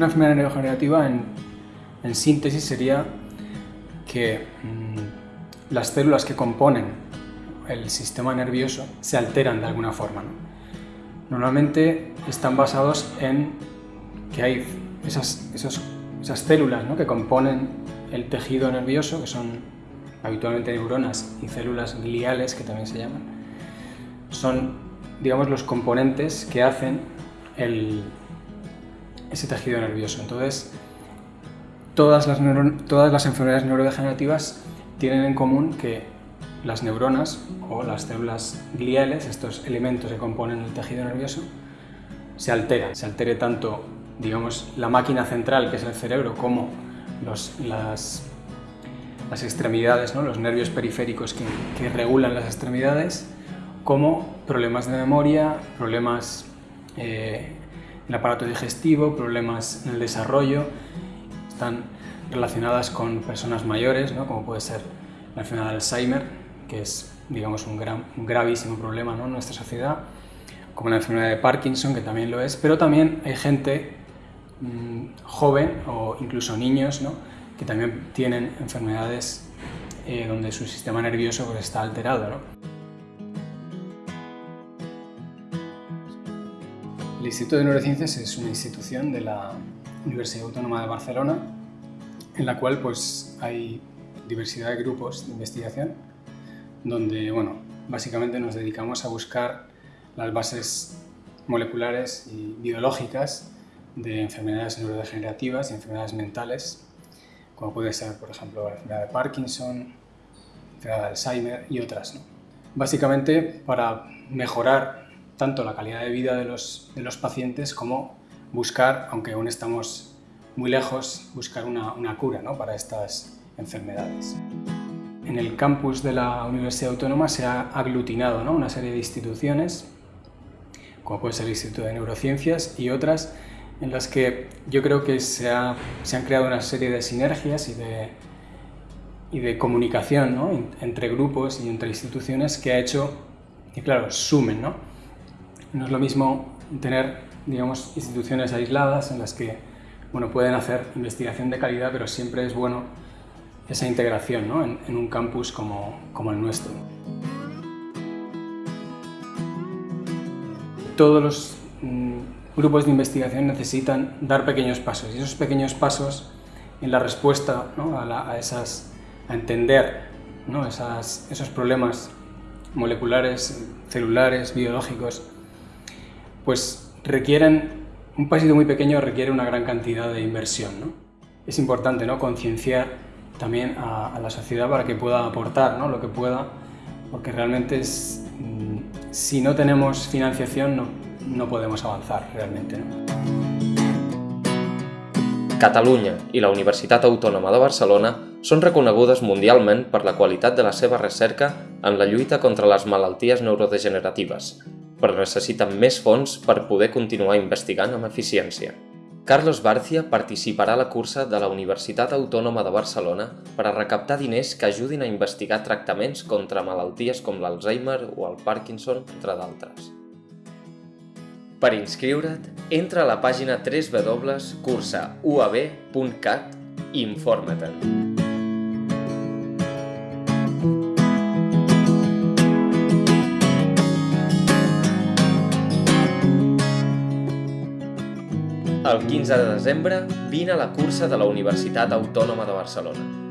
Una enfermedad neurodegenerativa, en, en síntesis, sería que mmm, las células que componen el sistema nervioso se alteran de alguna forma. ¿no? Normalmente están basados en que hay esas, esas células ¿no? que componen el tejido nervioso, que son habitualmente neuronas y células gliales, que también se llaman, son, digamos, los componentes que hacen el, ese tejido nervioso. Entonces, todas las, enfermedades neurodegenerativas tienen en común que las neuronas o las células gliales, estos elementos que componen el tejido nervioso, se alteran. Se altere tanto, digamos, la máquina central, que es el cerebro, como los, las, extremidades, ¿no? los nervios periféricos que, que regulan las extremidades, como problemas de memoria, problemas eh, el aparato digestivo, problemas en el desarrollo, están relacionadas con personas mayores, ¿no? como puede ser la enfermedad de Alzheimer, que es digamos, un, gran, gravísimo problema ¿no? en nuestra sociedad, como la enfermedad de Parkinson, que también lo es, pero también hay gente mmm, joven o incluso niños ¿no? que también tienen enfermedades eh, donde su sistema nervioso pues, está alterado. ¿no? Instituto de Neurociencias es una institución de la Universidad Autónoma de Barcelona en la cual pues, hay diversidad de grupos de investigación donde bueno, básicamente nos dedicamos a buscar las bases moleculares y biológicas de enfermedades neurodegenerativas y enfermedades mentales, como puede ser, por ejemplo, la enfermedad de Parkinson, la enfermedad de Alzheimer y otras. ¿no? Básicamente para mejorar tanto la calidad de vida de los, de los pacientes como buscar, aunque aún estamos muy lejos, buscar una, una cura ¿no? para estas enfermedades. En el campus de la Universidad Autónoma se ha aglutinado ¿no? una serie de instituciones, como puede ser el Instituto de Neurociencias y otras, en las que yo creo que se, ha, se han creado una serie de sinergias y de, y de comunicación ¿no? entre grupos y entre instituciones que ha hecho que, claro, sumen, ¿no? No es lo mismo tener, digamos, instituciones aisladas en las que, bueno, pueden hacer investigación de calidad, pero siempre es bueno esa integración ¿no? en, un campus como, como el nuestro. Todos los mmm, grupos de investigación necesitan dar pequeños pasos y esos pequeños pasos en la respuesta ¿no? a, a, esas, a entender ¿no? esas, esos problemas moleculares, celulares, biológicos, pues requieren, un pasito muy pequeño requiere una gran cantidad de inversión. ¿no? Es importante ¿no? concienciar también a, la sociedad para que pueda aportar ¿no? lo que pueda, porque realmente es, mm, si no tenemos financiación no, no podemos avanzar realmente. ¿no? Catalunya la Universitat Autònoma de Barcelona són reconegudes mundialment per la qualitat de la seva recerca en la lluita contra les malalties neurodegeneratives, però necessiten més fons per poder continuar investigant amb eficiència. Carlos Barcia participarà a la cursa de la Universitat Autònoma de Barcelona per a recaptar diners que ajudin a investigar tractaments contra malalties com l'Alzheimer o el Parkinson, entre d'altres. Per inscriure't, entra a la pàgina www.cursauab.cat i informa-te'n. El 15 de desembre vine a la cursa de la Universitat Autònoma de Barcelona.